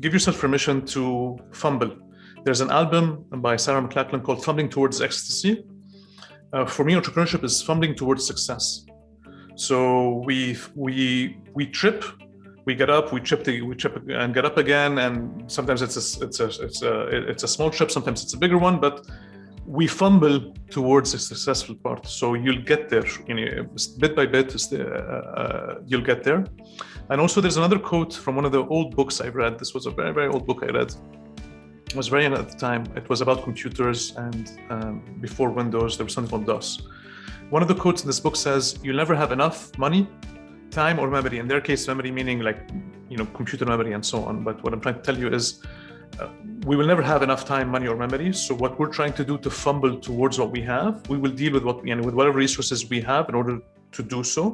give yourself permission to fumble. There's an album by Sarah McLachlan called Fumbling Towards Ecstasy. Uh, for me, entrepreneurship is fumbling towards success. So we we we trip, we get up, we trip, the, we trip and get up again, and sometimes it's a it's a it's a it's a small trip, sometimes it's a bigger one, but we fumble towards a successful part. So you'll get there, you know, bit by bit, uh, uh, you'll get there. And also there's another quote from one of the old books I've read. This was a very, very old book I read. It was very young at the time. It was about computers and um, before Windows, there was something called DOS. One of the quotes in this book says, you'll never have enough money, time or memory. In their case, memory meaning like, you know, computer memory and so on. But what I'm trying to tell you is uh, we will never have enough time, money, or memory. So what we're trying to do to fumble towards what we have, we will deal with what we and with whatever resources we have in order to do so.